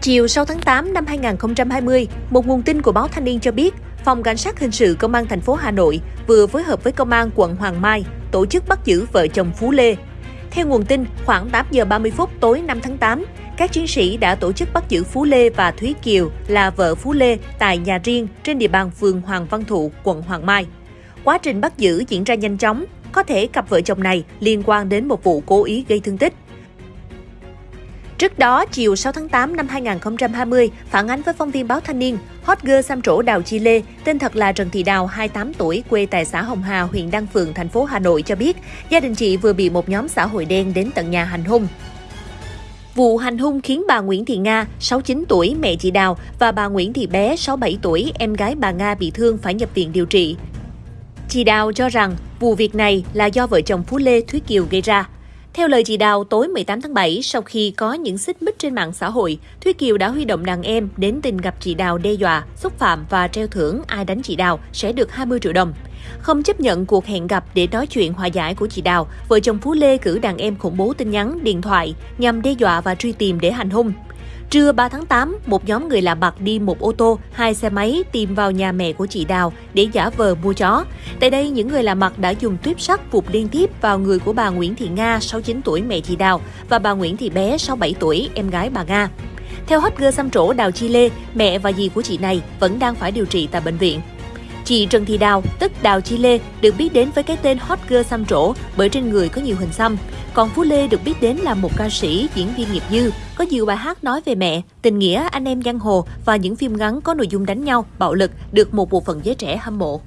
Chiều 6 tháng 8 năm 2020, một nguồn tin của báo Thanh niên cho biết, Phòng Cảnh sát Hình sự Công an thành phố Hà Nội vừa phối hợp với Công an quận Hoàng Mai tổ chức bắt giữ vợ chồng Phú Lê. Theo nguồn tin, khoảng 8 giờ 30 phút tối 5 tháng 8, các chiến sĩ đã tổ chức bắt giữ Phú Lê và Thúy Kiều là vợ Phú Lê tại nhà riêng trên địa bàn phường Hoàng Văn Thụ, quận Hoàng Mai. Quá trình bắt giữ diễn ra nhanh chóng, có thể cặp vợ chồng này liên quan đến một vụ cố ý gây thương tích. Trước đó, chiều 6 tháng 8 năm 2020, phản ánh với phóng viên báo Thanh niên, hot girl xăm trổ Đào Chi Lê, tên thật là Trần Thị Đào, 28 tuổi, quê tại xã Hồng Hà, huyện Đan Phượng, thành phố Hà Nội cho biết, gia đình chị vừa bị một nhóm xã hội đen đến tận nhà hành hung. Vụ hành hung khiến bà Nguyễn Thị Nga, 69 tuổi, mẹ chị Đào, và bà Nguyễn Thị Bé, 67 tuổi, em gái bà Nga bị thương phải nhập viện điều trị. Chị Đào cho rằng vụ việc này là do vợ chồng Phú Lê Thúy Kiều gây ra. Theo lời chị Đào, tối 18 tháng 7, sau khi có những xích mích trên mạng xã hội, Thúy Kiều đã huy động đàn em đến tìm gặp chị Đào đe dọa, xúc phạm và treo thưởng ai đánh chị Đào sẽ được 20 triệu đồng. Không chấp nhận cuộc hẹn gặp để nói chuyện hòa giải của chị Đào, vợ chồng Phú Lê cử đàn em khủng bố tin nhắn, điện thoại nhằm đe dọa và truy tìm để hành hung. Trưa 3 tháng 8, một nhóm người lạ mặt đi một ô tô, hai xe máy tìm vào nhà mẹ của chị Đào để giả vờ mua chó. Tại đây, những người lạ mặt đã dùng tuyếp sắt vụt liên tiếp vào người của bà Nguyễn Thị Nga, 69 tuổi mẹ chị Đào, và bà Nguyễn Thị Bé, 67 tuổi, em gái bà Nga. Theo hot girl xăm trổ Đào Chi Lê, mẹ và dì của chị này vẫn đang phải điều trị tại bệnh viện. Chị Trần Thị Đào, tức Đào Chi Lê, được biết đến với cái tên hot girl xăm trổ bởi trên người có nhiều hình xăm. Còn Phú Lê được biết đến là một ca sĩ, diễn viên nghiệp dư, có nhiều bài hát nói về mẹ, tình nghĩa, anh em giang hồ và những phim ngắn có nội dung đánh nhau, bạo lực được một bộ phận giới trẻ hâm mộ.